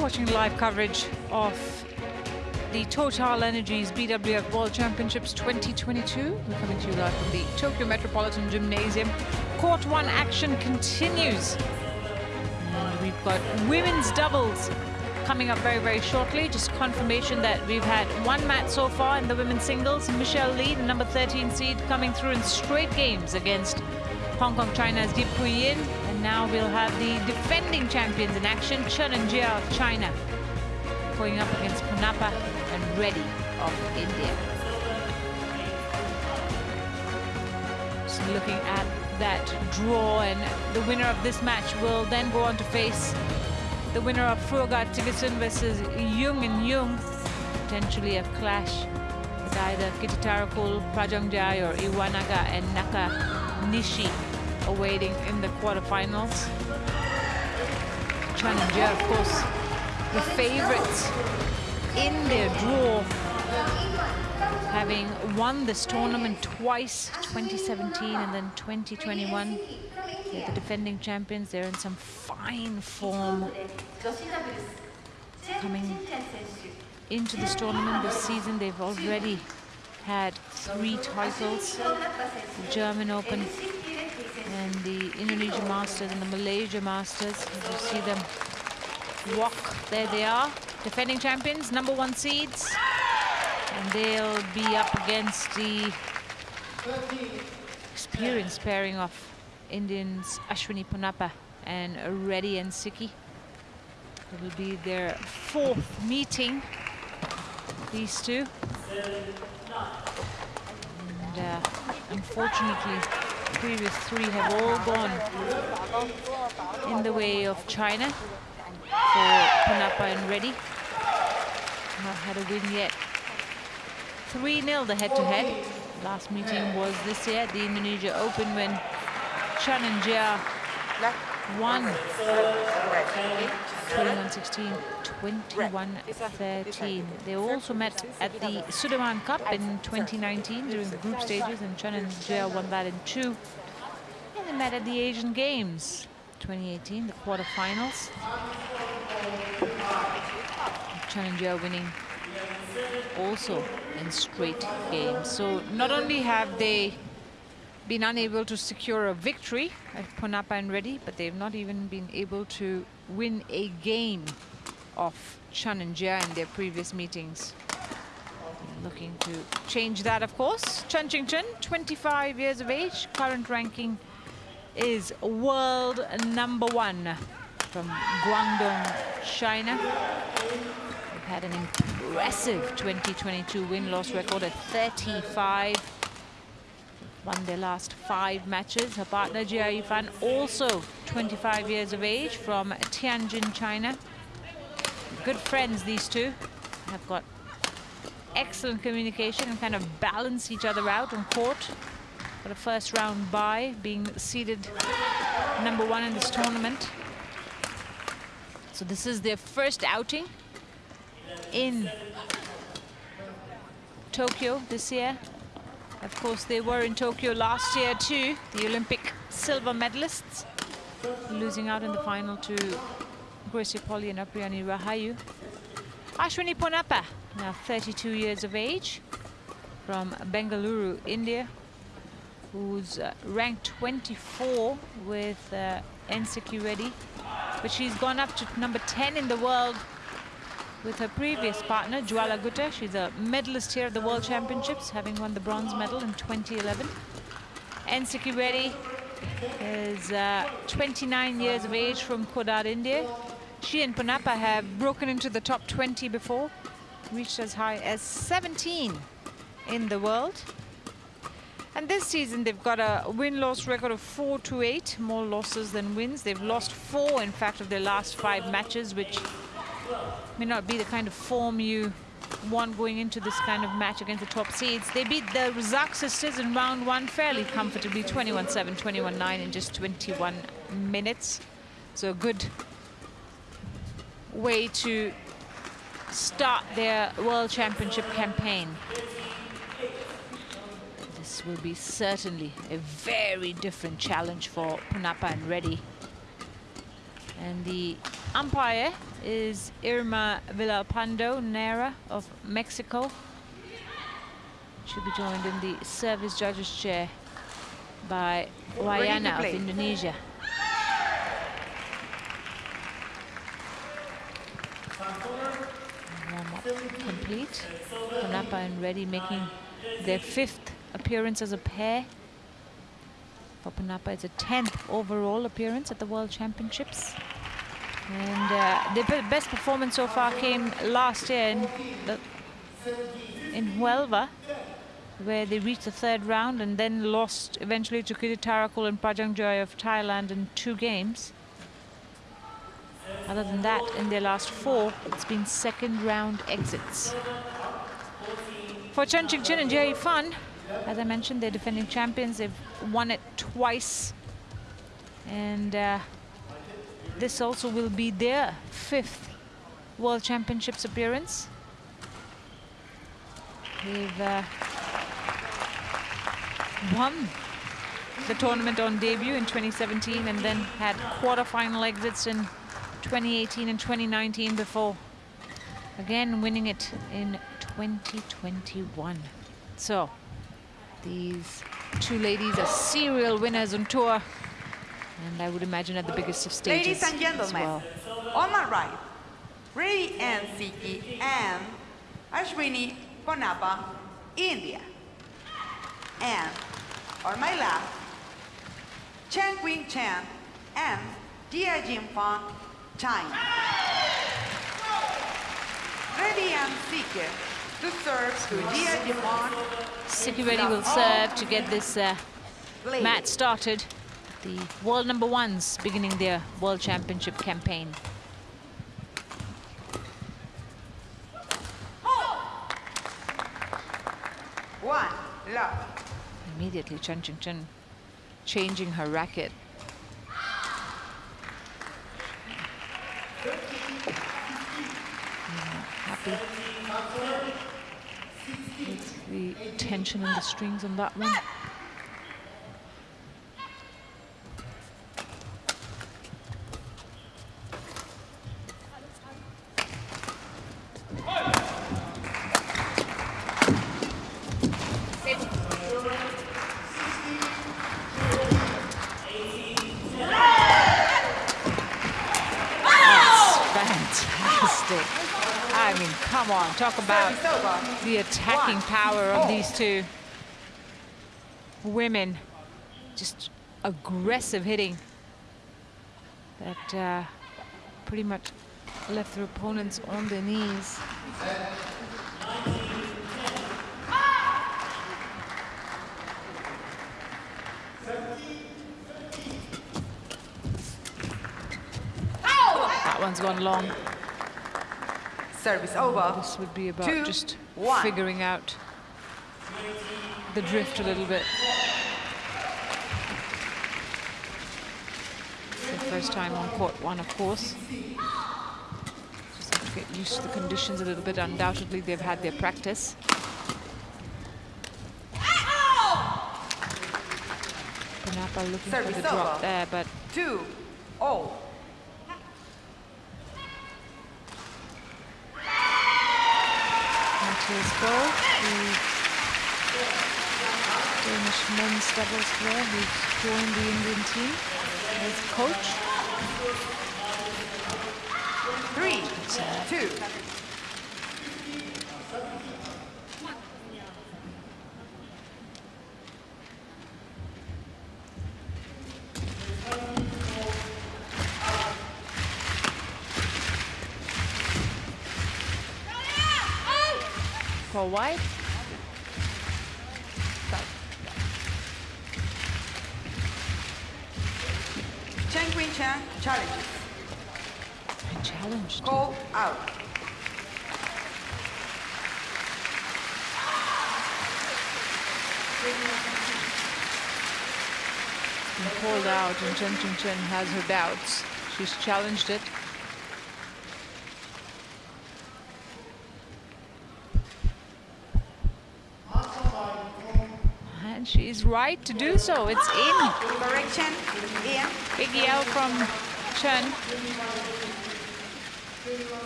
watching live coverage of the Total Energies BWF World Championships 2022. We're coming to you live from the Tokyo Metropolitan Gymnasium. Court one action continues. And we've got women's doubles coming up very, very shortly. Just confirmation that we've had one match so far in the women's singles. Michelle Li, the number 13 seed, coming through in straight games against Hong Kong China's Yip Hui Yin. Now we'll have the defending champions in action, Chen and Jia of China, going up against Ponnappa and Reddy of India. Looking at that draw and the winner of this match will then go on to face the winner of Fruergaard Thygesen versus Jung and Jung. Potentially a clash with either Kititharakul, Prajongjai or Iwanaga and Nakanishi awaiting in the quarterfinals. Challenger, of course, the favorites in their draw, having won this tournament twice, 2017 and then 2021. They're the defending champions. They're in some fine form coming into this tournament this season. They've already had three titles, the German Open and the Indonesia Masters and the Malaysia Masters. As you see them walk, there they are, defending champions, number one seeds. And they'll be up against the experienced pairing of Indians Ashwini Ponnappa and Reddy and Sikki. It will be their fourth meeting, these two. And uh, unfortunately, previous three have all gone in the way of China for Ponnappa and Reddy. Not had a win yet. 3-0 the head-to-head. -head. Last meeting was this year at the Indonesia Open when Chen and Jia won 21-16, 21-13. They also met at the Sudirman Cup in 2019 during the group stages, and Chen and Jia won that in two. And they met at the Asian Games 2018, the quarterfinals. Chen and Jia winning also in straight games. So not only have they been unable to secure a victory at Ponnappa and Reddy, but they've not even been able to win a game of Chen and Jia in their previous meetings. Looking to change that, of course. Chen Qingchen, 25 years of age, current ranking is world number one from Guangdong, China. They've had an impressive 2022 win-loss record at 35 won their last five matches. Her partner Jia Yifan, also 25 years of age from Tianjin, China. Good friends, these two. Have got excellent communication and kind of balance each other out on court. Got a first round bye, being seeded number one in this tournament. So this is their first outing in Tokyo this year. Of course, they were in Tokyo last year too, the Olympic silver medalists, losing out in the final to Greysia Polii and Apriyani Rahayu. Ashwini Ponnappa, now 32 years of age, from Bengaluru, India, who's uh, ranked 24 with uh, N. Sikki Reddy, but she's gone up to number 10 in the world with her previous partner, Jwala Gutta. She's a medalist here at the World Championships, having won the bronze medal in 2011. N. Sikki Reddy is uh, 29 years of age from Kodad, India. She and Ponnappa have broken into the top 20 before, reached as high as 17 in the world. And this season, they've got a win-loss record of 4 to 8, more losses than wins. They've lost four, in fact, of their last five matches, which may not be the kind of form you want going into this kind of match against the top seeds. They beat the Razak sisters in round one fairly comfortably, 21-7, 21-9 in just 21 minutes. So a good way to start their World Championship campaign. This will be certainly a very different challenge for Ponnappa and Reddy. And the umpire is Irma Villalpando Nera of Mexico. She'll be joined in the service judges chair by Wayana of Indonesia. Complete. Ponnappa and Reddy making their fifth appearance as a pair. For Ponnappa, it's a 10th overall appearance at the World Championships. And uh, the best performance so far came last year in, the, in Huelva, where they reached the third round and then lost eventually to Kititharakul and Prajongjai of Thailand in two games. Other than that, in their last four, it's been second round exits. For Chen Qingchen and Jia Yifan, as I mentioned, they're defending champions. They've won it twice. And uh, this also will be their fifth World Championships appearance. They've uh, won the tournament on debut in 2017 and then had quarterfinal exits in 2018 and 2019 before again winning it in 2021. So these two ladies are serial winners on tour and I would imagine at the biggest of stages Ladies and gentlemen, well. on my right, Ray and Sikki and Ashwini Ponnappa, India. And on my left, Chen Qing Chen and Jia Yifan, China. Reddy and Sikki to serve to Dia Jin Fan. Sikki Reddy will serve to get this uh, match started. The world number ones beginning their world championship campaign. One, love. Immediately Chen Qingchen changing her racket. Happy with the tension in the strings on that one. Talk about the attacking One, power of four. these two women. Just aggressive hitting that uh, pretty much left their opponents on their knees. That one's gone long. Service oh, over. This would be about Two, just one. figuring out the drift a little bit. First time on court one, of course. Just have to get used to the conditions a little bit. Undoubtedly, they've had their practice. Ponnappa looking Service for the drop over. there, but Two, oh. Mathias Boe, the Danish men's doubles player who's joined the Indian team as coach. Three, two. White, Chen Qing Chen challenges. challenged. Call out. Called out and Chen Qingchen has her doubts. She's challenged it. Right to do so. It's in. Correction in. Big yell from Chen.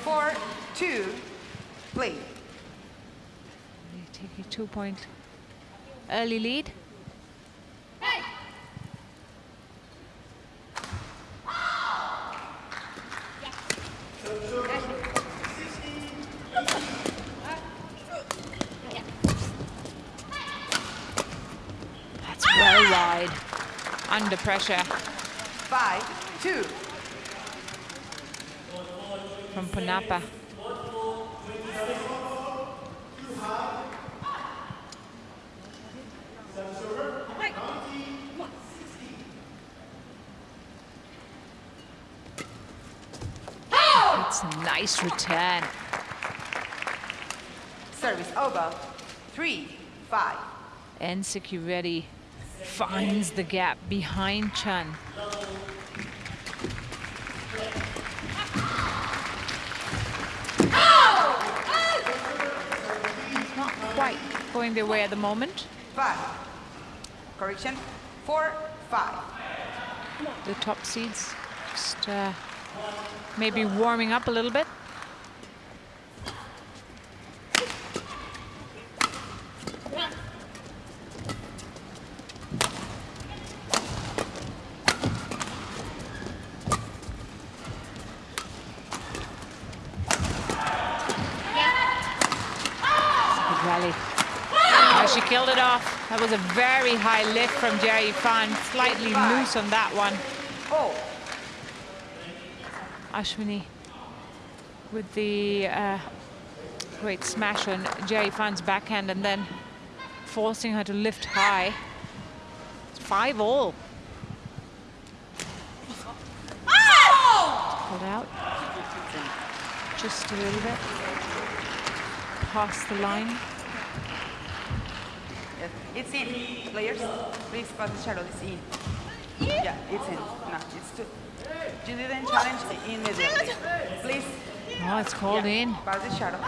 Four, two, play. They take a two-point early lead. Pressure Five, two. from Ponnappa. It's a nice return. Service over. Three, five. And Sikki Reddy finds the gap behind Chan. It's not quite going their way at the moment. Five. Correction. Four, five. The top seeds just uh, maybe warming up a little bit. Good rally. Oh, she killed it off. That was a very high lift from Jia Yifan. Slightly loose on that one. Oh, Ashwini with the uh, great smash on Jia Yifan's backhand and then forcing her to lift high. It's five all. Pulled out. Just a little bit. Past the line. It's in. Players, please pass the shuttle. It's in. Yeah, it's in. No, it's too. You didn't challenge immediately. Please. Oh, it's called yeah, in. Pass the shuttle.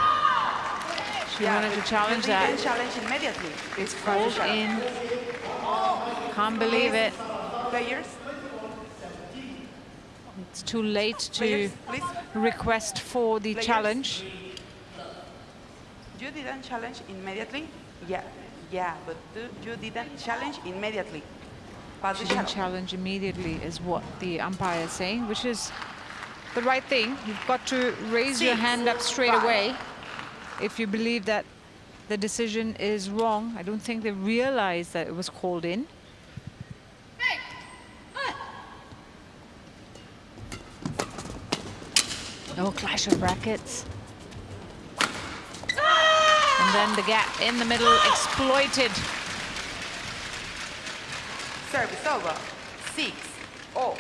She Yeah, wanted to challenge you that. didn't challenge immediately. It's Called in. Can't believe it. Players, It's too late to players, request for the Players. challenge. You didn't challenge immediately. Yeah, yeah, but do- you didn't challenge immediately. Pass She the didn't shuttle. challenge immediately, is what the umpire is saying, which is the right thing. You've got to raise your hand up straight five. away if you believe that the decision is wrong. I don't think they realized that it was called in. Oh, clash of rackets. And then the gap in the middle exploited. Service over. Six. Oh,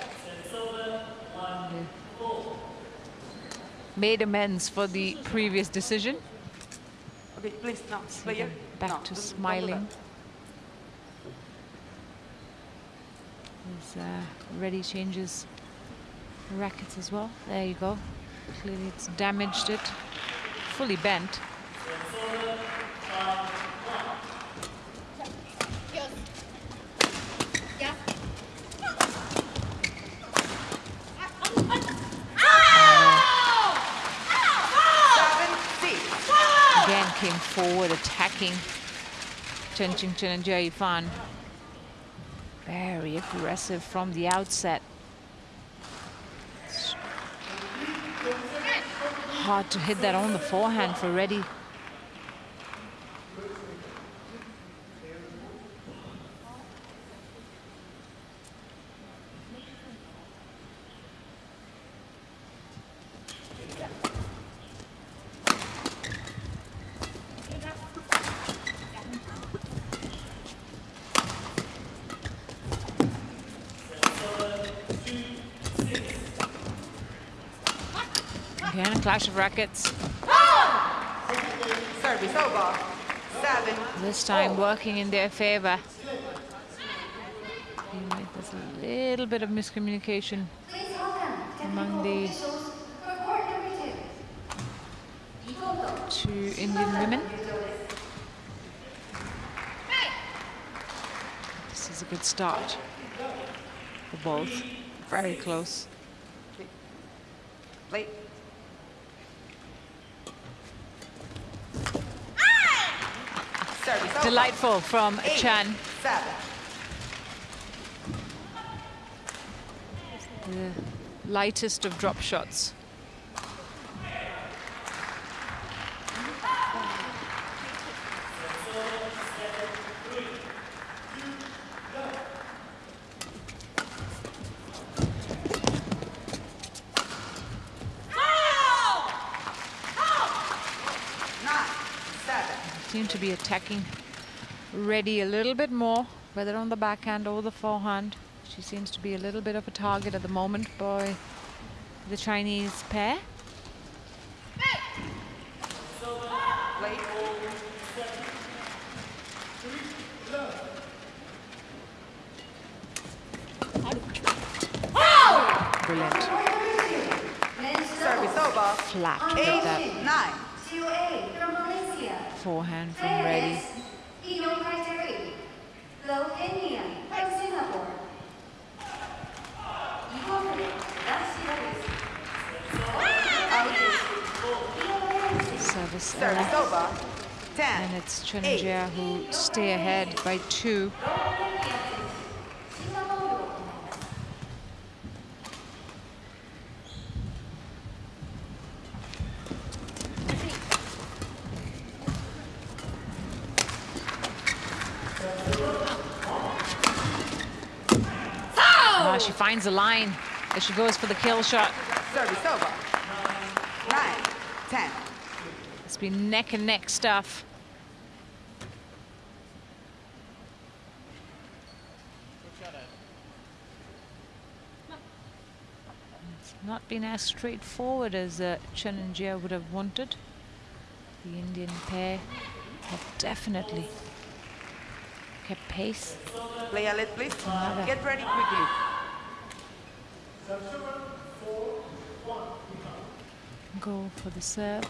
Made amends for the previous decision. okay, please, no, player. Back no, to don't- don't do smiling. Uh, Reddy changes rackets as well. There you go. Clearly it's damaged it. Fully bent. Seven, six. Again came forward attacking Chen Qingchen and Fan. Very aggressive from the outset. Hard to hit that on the forehand for Reddy. Again, a clash of rackets. Service over. Seven. This time working in their favor. There's a little bit of miscommunication among the two Indian women. This is a good start for both. Very close. Play. Delightful from Eight, Chan. Seven. The lightest of drop shots. Seem to be attacking Reddy a little bit more, whether on the backhand or the forehand. She seems to be a little bit of a target at the moment by the Chinese pair. Brilliant. Service over. Flat Eight. Nine. COA from Malaysia. forehand from Reddy. Ino Lo Kenya from Singapore. Igor Rashidowicz. Service Service error. over. Ten. And it's Chen Jia who stay ahead by two. Ah, she finds the line as she goes for the kill shot. Service over. Nine. Ten. It's been neck and neck stuff. It's not been as straightforward as uh, Chen and Jia would have wanted. The Indian pair have definitely kept pace. Play a lead, please. Another. Get ready quickly. Go for the serve.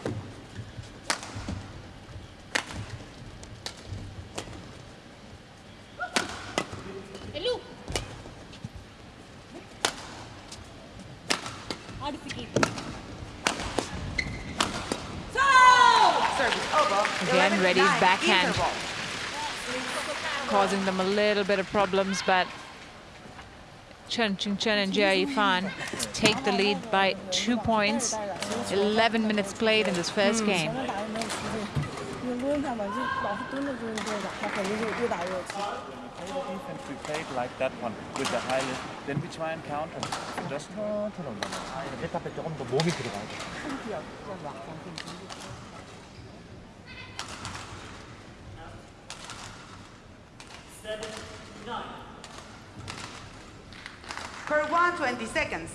Again, 11, Reddy's nine. backhand. Causing them a little bit of problems, but Chen Qingchen and Jia Yifan take the lead by two points, 11 minutes played in this first mm. game. If we like that one with the high lift, then we try and. Just Seven, nine. Curve one, 20 seconds.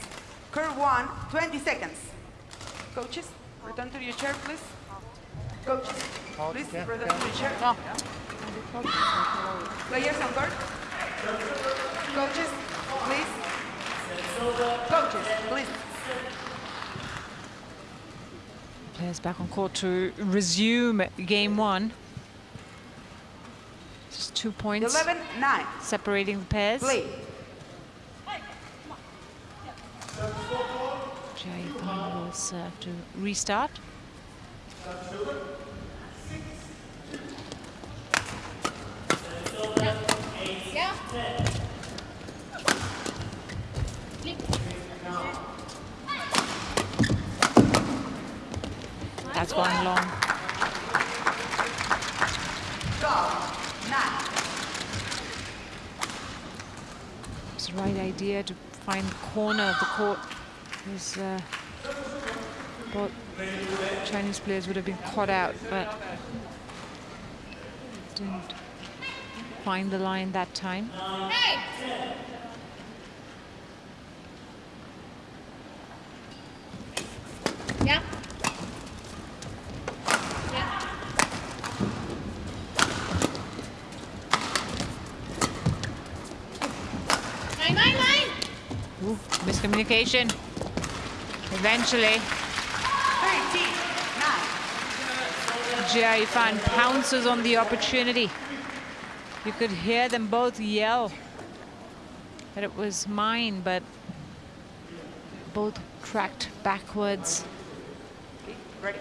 Curve one, 20 seconds. Coaches, return to your chair, please. Coaches, please yeah, return yeah. to your chair. No. Players on court. Coaches, please. Coaches, please. Players back on court to resume game one. Just two points 11, 9. separating the pairs. Play. Yifan will serve to restart. That's going long. It's the right idea to find the corner of the court. Because uh, Chinese players would have been caught out, but didn't find the line that time. Yeah. Nine. Ooh, miscommunication. Eventually, 13, 9. Jia Yifan pounces on the opportunity. You could hear them both yell that it was mine, but both tracked backwards. Ready.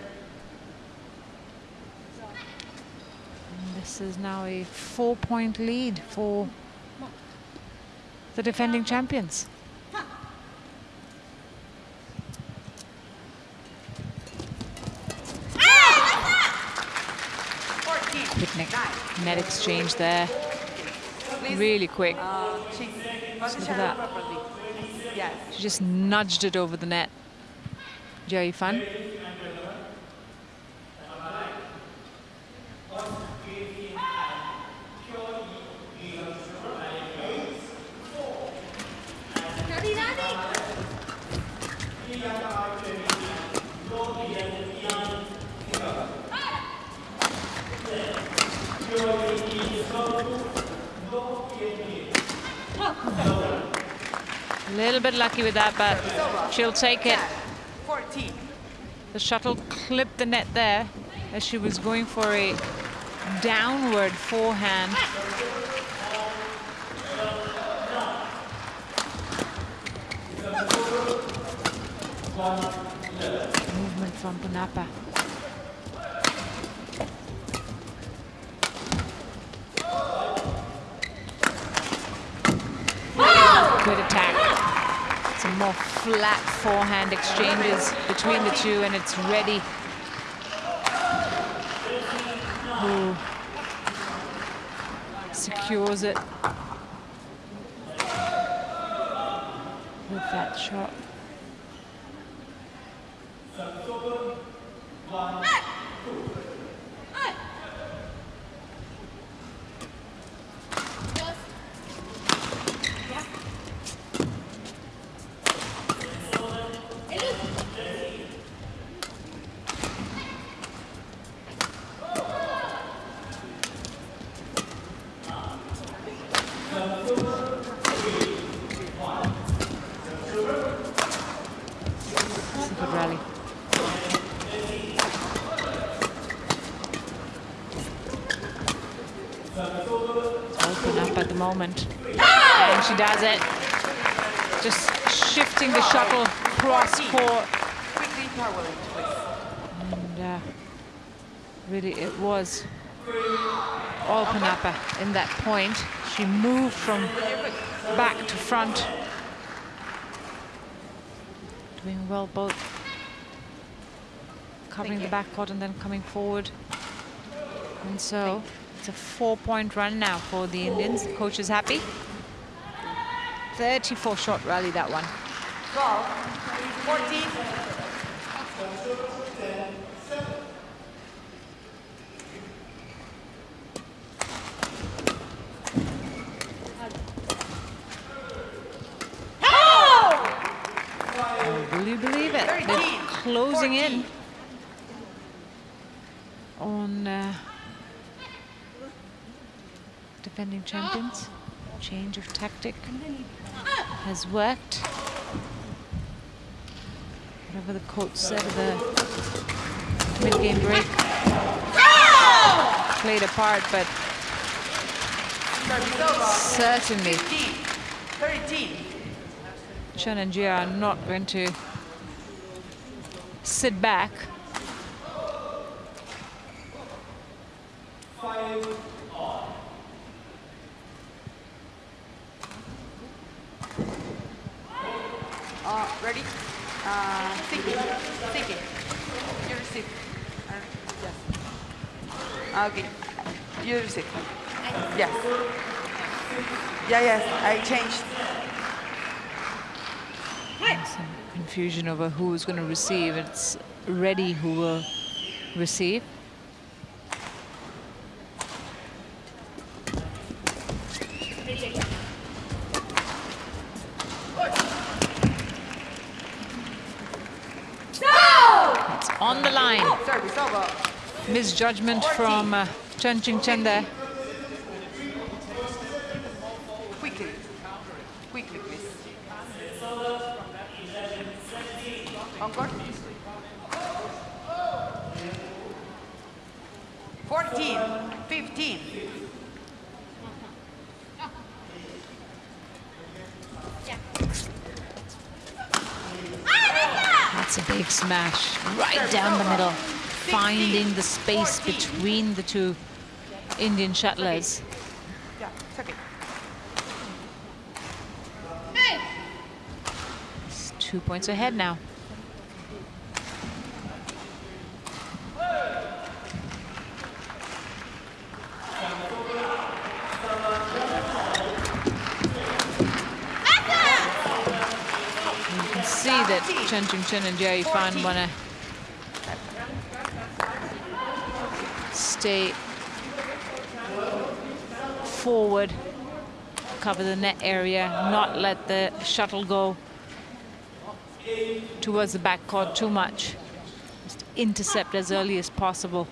This is now a four-point lead for the defending champions. Net exchange there. Really quick. The Look at that. She just nudged it over the net. Jia Yifan. Bit lucky with that, but she'll take it. The shuttle clipped the net there as she was going for a downward forehand. Movement from Ponnappa. Flat forehand exchanges between the two, and it's Reddy. Who secures it with that shot. Moment. And she does it. Just shifting the shuttle cross court. Quickly power it, please. And uh, really, it was all Ponnappa in that point. She moved from back to front. Doing well both covering the back court and then coming forward. And so it's a four-point run now for the Indians. The coach is happy. 34 shot rally, that one. 12, 14, Oh, will you believe it? They're closing in 14. on uh, defending champions. Change of tactic has worked. Whatever the coach said at the mid-game break played a part, but certainly 15, 13. Chen and Jia are not going to sit back. Uh, ready? Thinking. You receive. Uh, yes. Okay. You receive. Yes. Yeah, yes. I changed. Some confusion over who's going to receive. It's Reddy who will receive. Misjudgment from uh, Chen Qingchen there. Quickly. Quickly, please. Encore. 14, 15. That's a big smash right down the two Indian shuttlers. It's two points ahead now. You can see that Chen Qingchen and Jia Yifan want to stay forward, cover the net area, not let the shuttle go towards the backcourt too much. Just intercept as early as possible.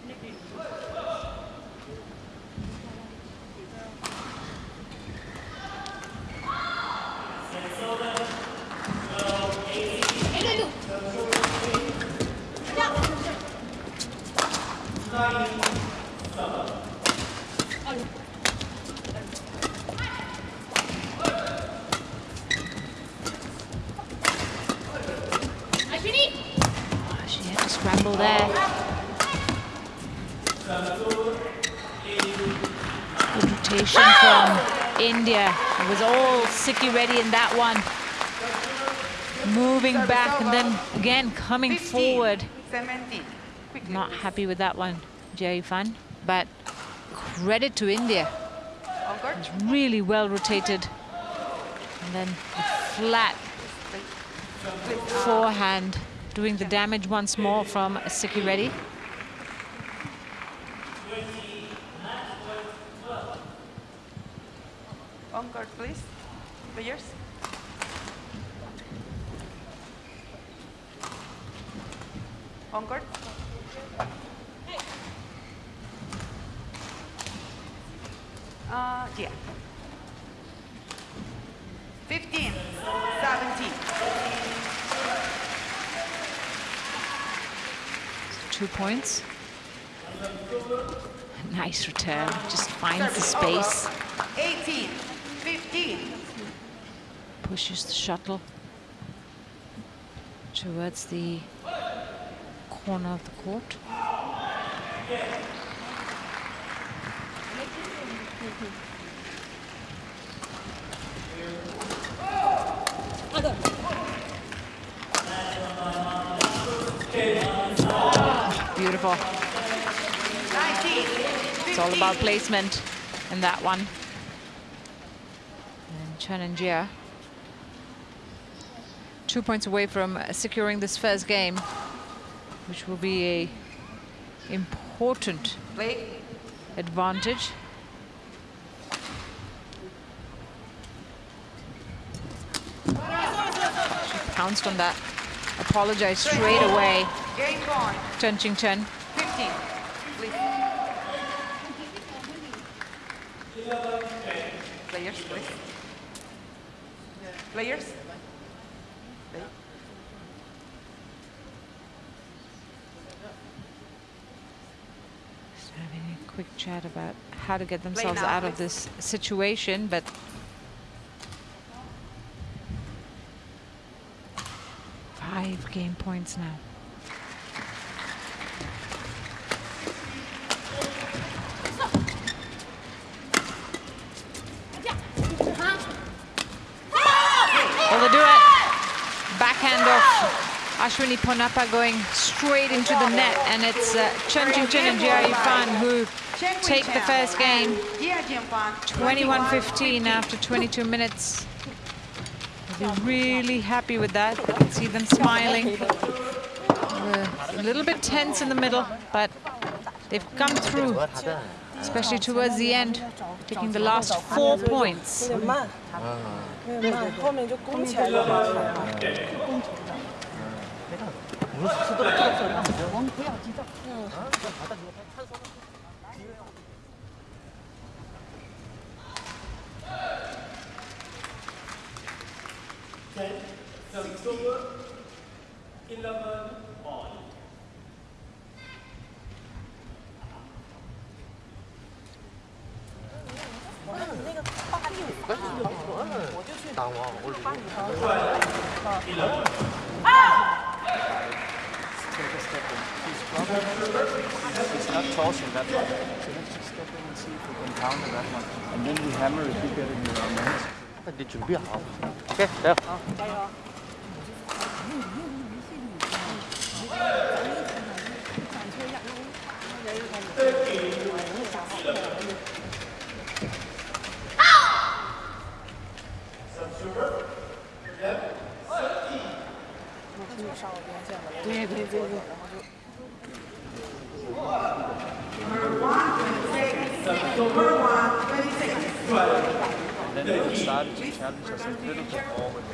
Again coming 15, forward. 17. Quickly. Not happy with that one, Jia Yifan. But credit to India. It's really well rotated. And then the flat forehand doing the damage once more from Sikki Reddy. on court, please. Players. On court. Uh, yeah. 15, 17. Two points. Nice return. Just finds the space. 18, 15. Pushes the shuttle towards the corner of the court. Beautiful. It's all about placement in that one. And Chen and Jia, two points away from securing this first game, which will be a important advantage. Pounced on that. Apologized straight away. Chen Qingchen. 15, please. Players, please. Players. Play. Just having a quick chat about how to get themselves out of this situation, but five game points now. Will they do it? Backhand of Ashwini Ponnappa going straight into the net, and it's uh, Chen Qingchen and Jia Yifan who take the first game. and Jia Yifan, 21-15 after 22 minutes. They'll be really happy with that. You can see them smiling. A little bit tense in the middle, but they've come through, especially towards the end, taking the last four points. 对对对对。So then they decided to challenge us a little bit all the way.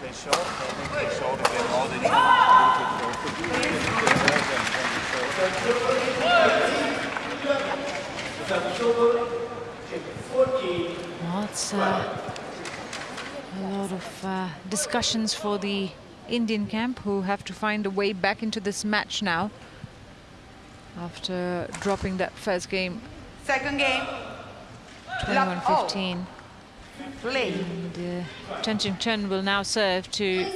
They showed, I think they showed again all the well, it's uh, a lot of uh, discussions for the Indian camp who have to find a way back into this match now after dropping that first game Second game. 21-15. Play. And uh, Chen Qingchen will now serve to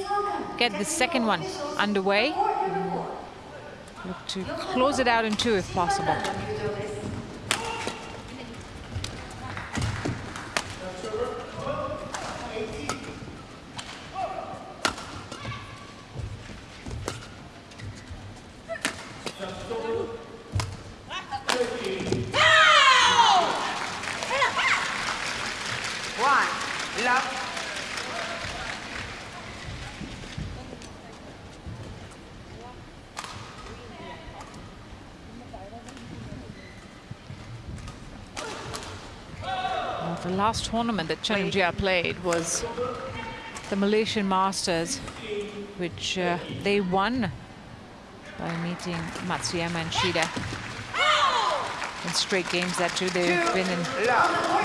get the second one underway. Look to close it out in two if possible. One. Love. Well, the last tournament that Chen Jia played was the Malaysian Masters, which uh, they won by meeting Matsuyama and Shida. In straight games that too, they've been in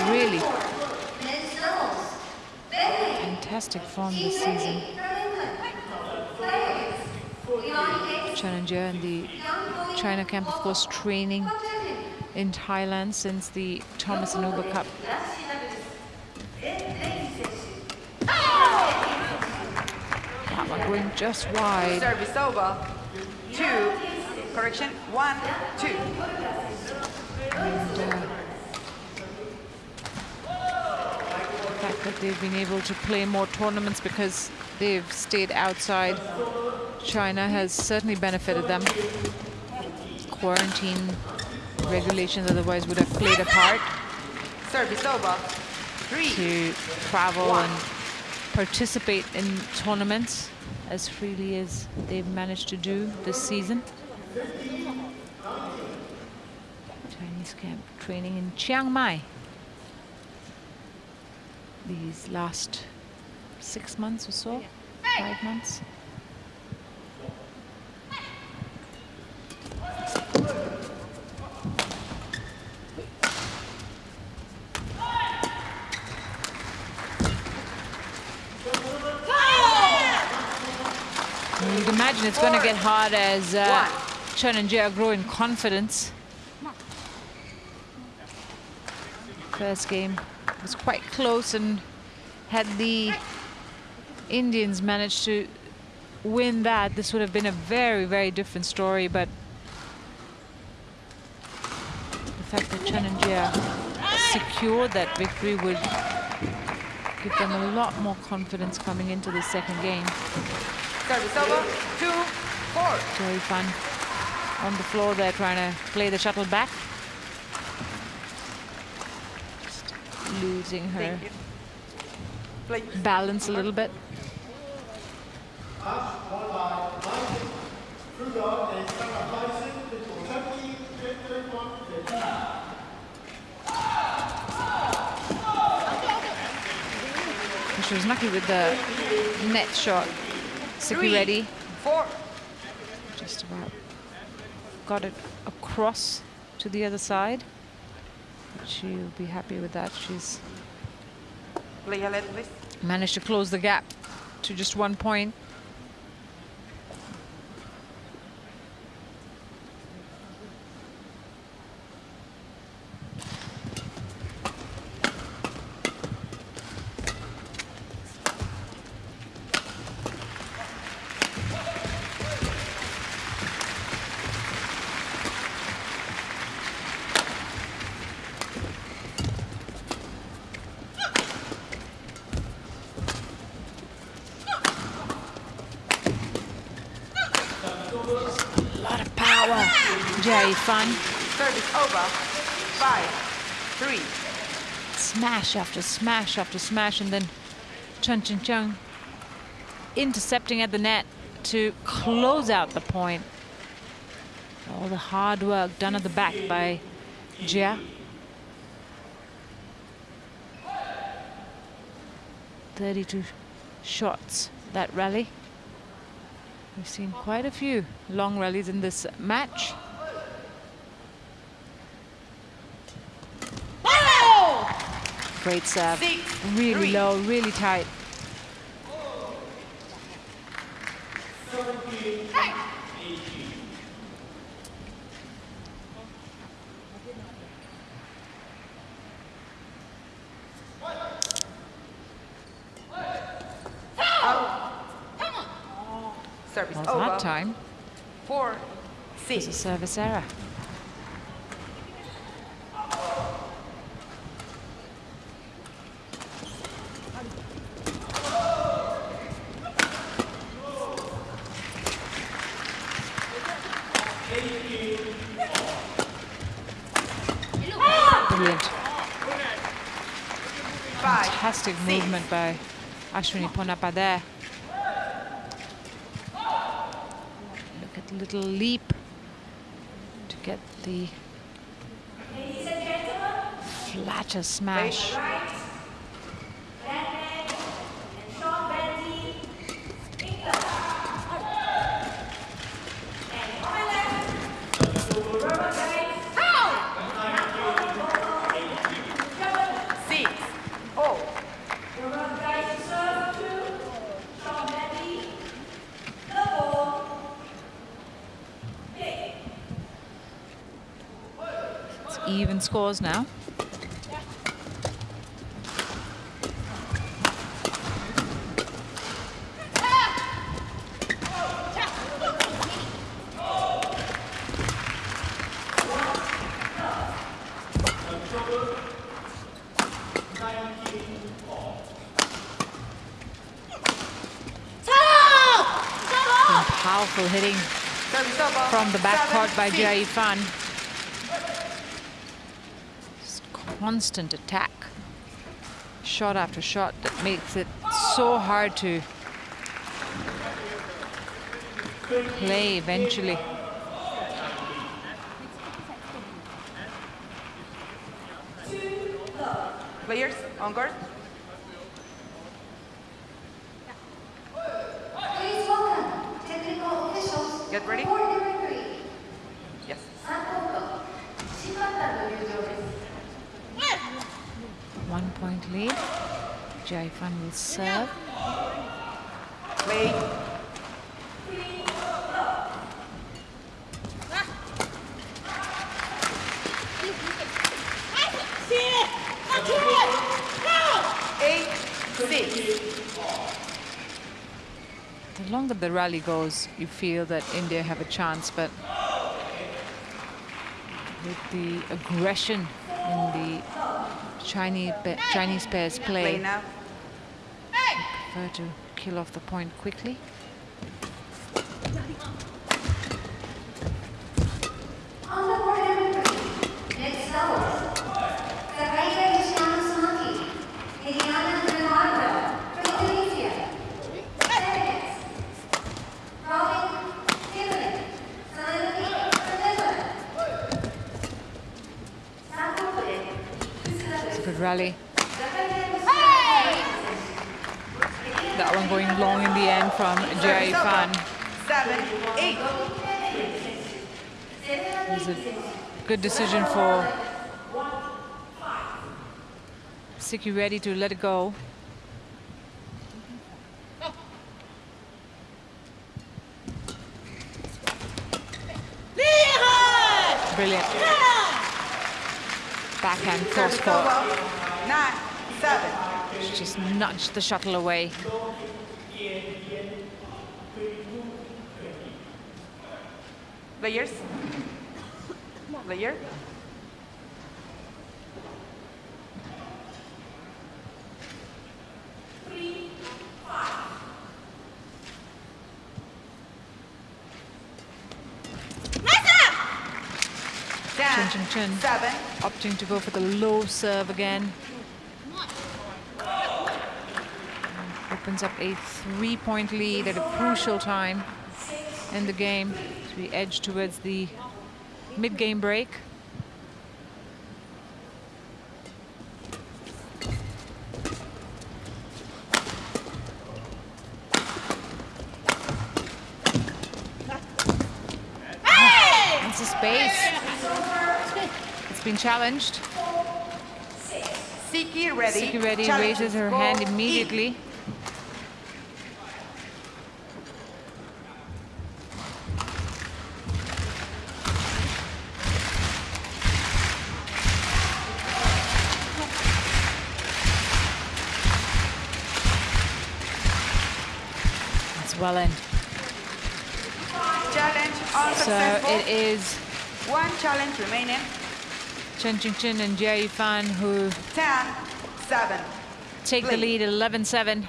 really Men's doubles. Bentley. Fantastic form this season. Jia and the China camp, of course, training in Thailand since the Thomas and Uber Cup. That one going just wide. Service over. Two. Correction. One, two. And, uh, the fact that they've been able to play more tournaments because they've stayed outside China has certainly benefited them. Quarantine regulations otherwise would have played a part Service over. Three. to travel and participate in tournaments as freely as they've managed to do this season. Chinese camp training in Chiang Mai these last six months or so, five months. You'd imagine it's going to get hard as uh, Chen and Jia grow in confidence. First game was quite close and had the Indians managed to win that, this would have been a very, very different story. But the fact that Chen and secured that victory would give them a lot more confidence coming into the second game. Service over. Two, four. Very fun on the floor there trying to play the shuttle back. Losing her Thank you. Play. balance a little bit. She was lucky with the net shot. Sikki Reddy. Four. Just about got it across to the other side. She'll be happy with that. She's Play ahead, please. managed to close the gap to just one point. Jia Fan. Service over. Five, three. Smash after smash after smash, and then Chen Qingchen intercepting at the net to close out the point. All the hard work done at the back by Jia. 32 shots that rally. We've seen quite a few long rallies in this match. Great serve. Six, Really three. low, really tight. Service Was over. that time? Four, It's a service error. Brilliant. Five, Fantastic movement by Ashwini Ponnappa there. Look at the little leap to get the flatter smash. Six. Oh. It's even scores now. Powerful hitting from the backcourt by. Jia Yifan. Just constant attack. Shot after shot that makes it so hard to play eventually. Players on guard. Jia will serve. Play. Eight, six. The longer the rally goes, you feel that India have a chance, but with the aggression in the Chinese Chinese pairs Play play. Prefer to kill off the point quickly. A good decision for Sikki Reddy to let it go. Brilliant. Backhand cross court. Nine, seven. Just nudged the shuttle away. Players player. Chin, chin. Seven. Opting to go for the low serve again. opens up a three-point lead at a crucial time in the game as we edge towards the mid-game break. Hey! It's a space. It's been challenged. Sikki Reddy. Sikki Challenge. raises her hand immediately. Well end. Challenge So it is One challenge remaining. Chen Qingchen and Jia Yifan who 10, 7. take the lead at 11-7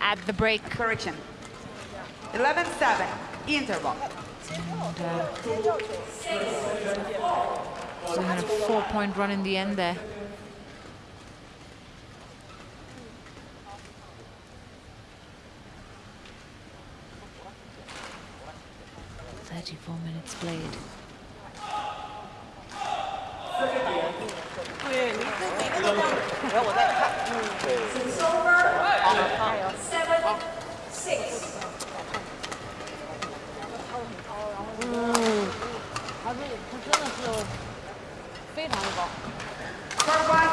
at the break. Correction. 11, 7. Interval. And, uh, so had a four-point run in the end there. 34 minutes played. Seven, six.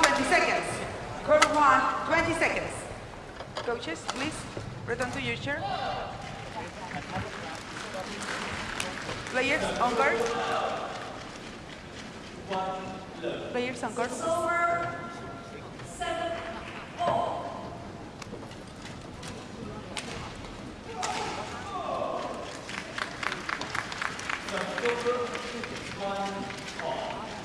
20 seconds. 20 seconds. Coaches, please, return to your chair. Players on guard. Players on guard. Seven,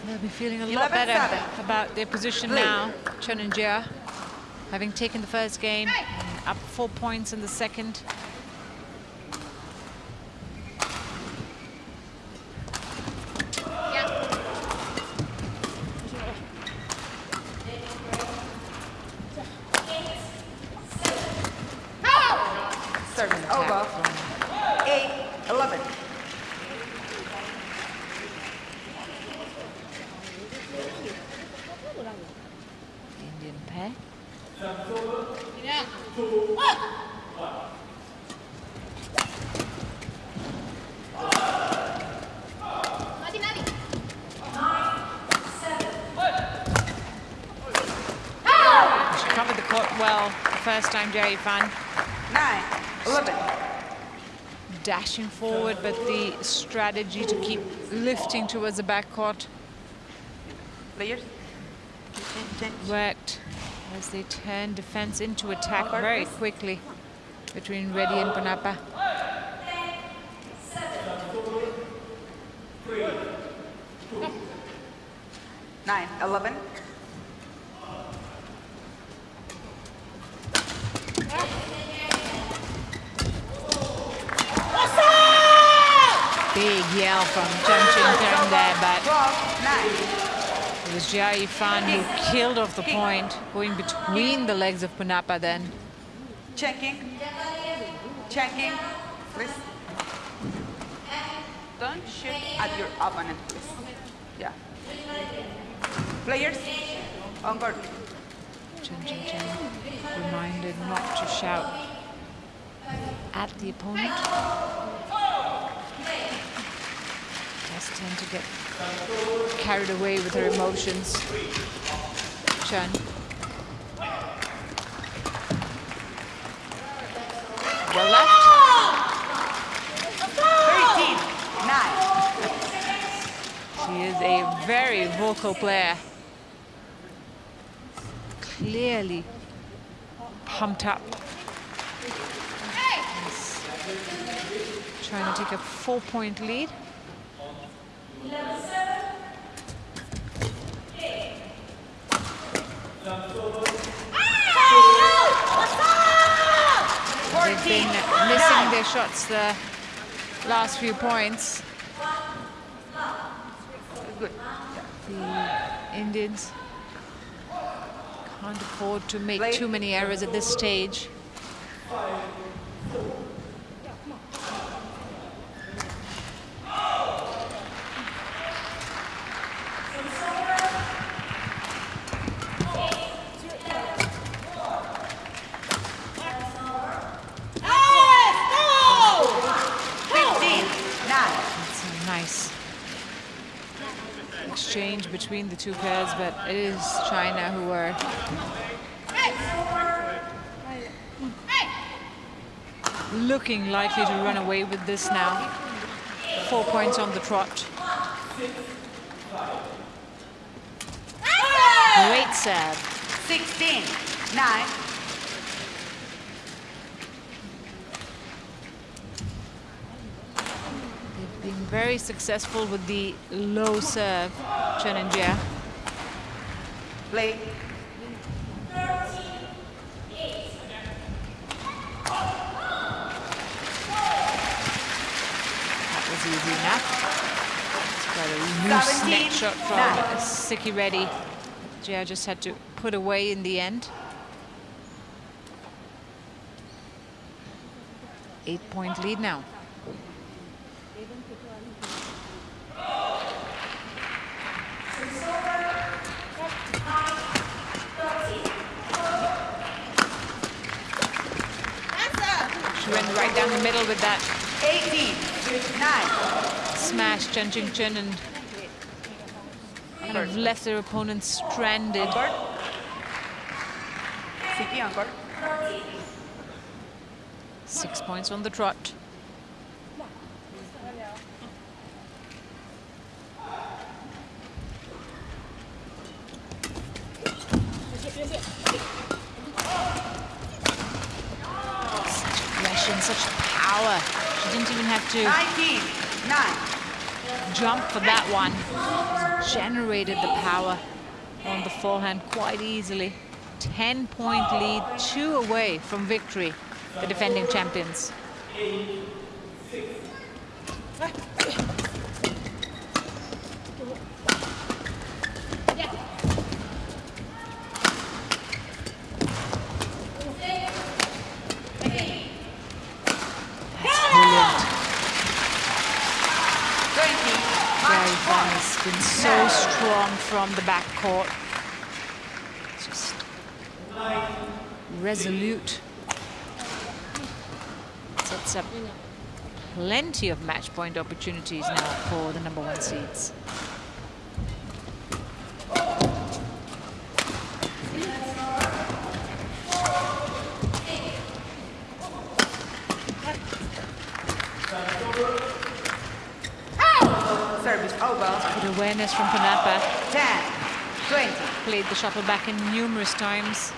They'll be feeling a lot 11-7. better about their position now, Chen and Jia, having taken the first game, up four points in the second. Yeah. Service over. 8, 11. Indian pair. Yeah. Mati, mati. She covered the court well the first time, Jia Yifan. 9, 11. Dashing forward, but the strategy to keep lifting towards the backcourt Players. Worked as they turned defense into attack very quickly between Reddy and Ponnappa. It was Jia Yifan who killed off the point, going between the legs of Ponnappa then. Checking. Checking. Please. Don't shoot at your opponent, please. Yeah. Players, on guard. Chen Qingchen reminded not to shout at the opponent. Tend to get carried away with her emotions. Chen. Well left. 13, 9. She is a very vocal player. Clearly pumped up. Trying to take a four-point lead. They've been missing their shots the last few points. The Indians can't afford to make too many errors at this stage. Fifteen, nine. It's a nice exchange between the two pairs, but it is China who are looking likely to run away with this now. Four points on the trot. Great serve. 16, 9. They've been very successful with the low serve, Chen and Jia. Play. That was easy enough. It's quite a loose 17, net shot from nine. Sikki Reddy. Jia just had to put away in the end. Eight point lead now. She went right down the middle with that 18, 9. smash Chen Qingchen and kind of left their opponent stranded. Court. Sikki on court. Six points on the trot. Aggression, such power. She didn't even have to 19, 9. jump for that one. Generated the power on the forehand quite easily. 10 point lead, two away from victory, the defending champions. That's brilliant. 20, Gary match Van point. has been strong from the back court. Just resolute. Sets up plenty of match point opportunities now for the number one seeds. Good awareness from Ponnappa. 10, 20. Played the shuttle back in numerous times.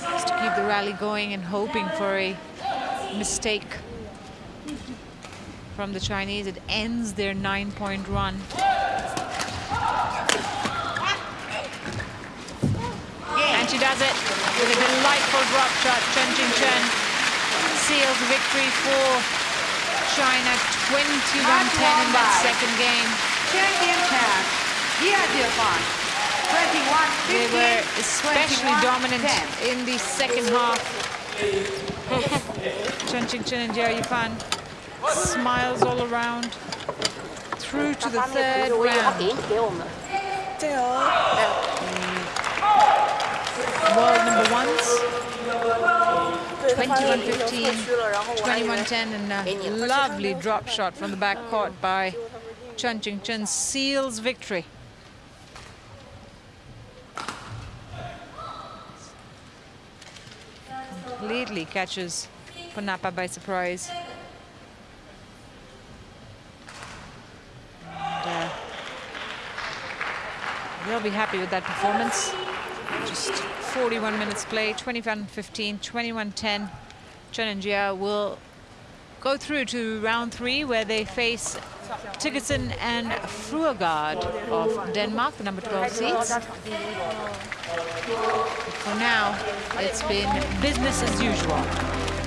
Just to keep the rally going and hoping for a mistake from the Chinese. It ends their nine-point run. And she does it with a delightful drop shot. Chen Jing Chen seals victory for China 21-10 in that second game. They were especially dominant in the second half. Chen Qingchen and Jia Yifan smiles all around through to the third round. They are world number ones. 21-15, 21-10, and a lovely drop shot from the back court by Chen Qingchen seals victory. Completely catches Ponnappa by surprise. And, uh, they'll be happy with that performance. Just 41 minutes play, 21-15, 21-10. Chen Jia will go through to round three where they face Thygesen and Fruergaard of Denmark, the number 12 seeds. For now, it's been business as usual.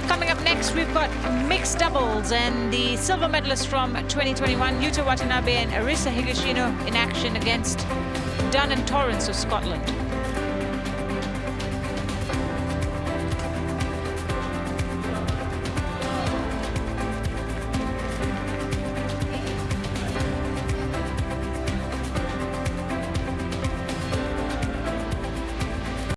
Coming up next, we've got mixed doubles and the silver medalists from 2021, Yuta Watanabe and Arisa Higashino in action against Dunn and Torrance of Scotland.